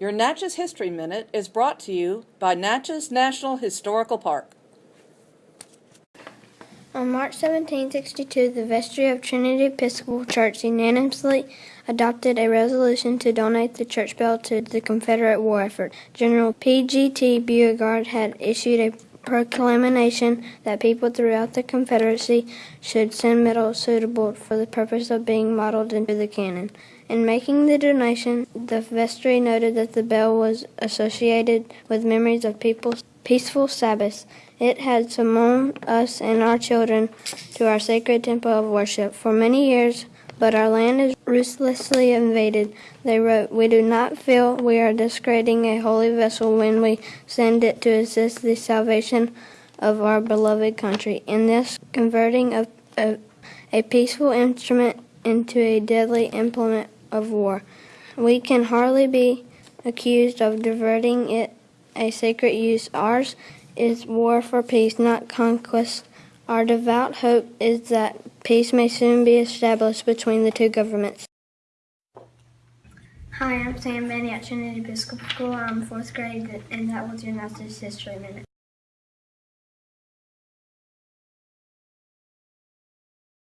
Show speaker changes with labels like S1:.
S1: Your Natchez History Minute is brought to you by Natchez National Historical Park.
S2: On March 1762, the vestry of Trinity Episcopal Church unanimously adopted a resolution to donate the church bell to the Confederate war effort. General P.G.T. Beauregard had issued a proclamation that people throughout the Confederacy should send metals suitable for the purpose of being modeled into the cannon. In making the donation, the vestry noted that the bell was associated with memories of people's peaceful Sabbaths. It had summoned us and our children to our sacred temple of worship for many years, but our land is ruthlessly invaded. They wrote, We do not feel we are discrediting a holy vessel when we send it to assist the salvation of our beloved country. In this converting of a, a peaceful instrument into a deadly implement of war, we can hardly be accused of diverting it a sacred use. Ours is war for peace, not conquest. Our devout hope is that peace may soon be established between the two governments.
S3: Hi, I'm Sam Benny at Trinity Episcopal School. I'm fourth grade, and that was your Natchez History Minute.